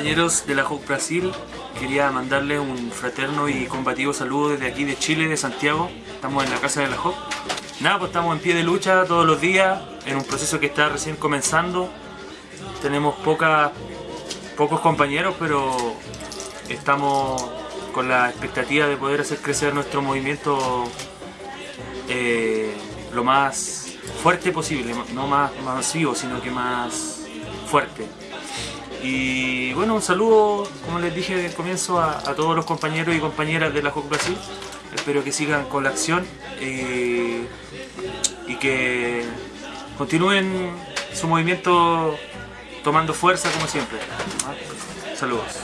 compañeros de la JOC Brasil, quería mandarles un fraterno y combativo saludo desde aquí de Chile, de Santiago. Estamos en la casa de la JOC. Nada, pues estamos en pie de lucha todos los días, en un proceso que está recién comenzando. Tenemos pocos compañeros, pero estamos con la expectativa de poder hacer crecer nuestro movimiento eh, lo más fuerte posible, no más masivo, sino que más fuerte. Y bueno, un saludo, como les dije al comienzo, a, todos los compañeros y compañeras de la JOC Brasil. Espero que sigan con la acción eh, y que continúen su movimiento tomando fuerza como siempre. Saludos.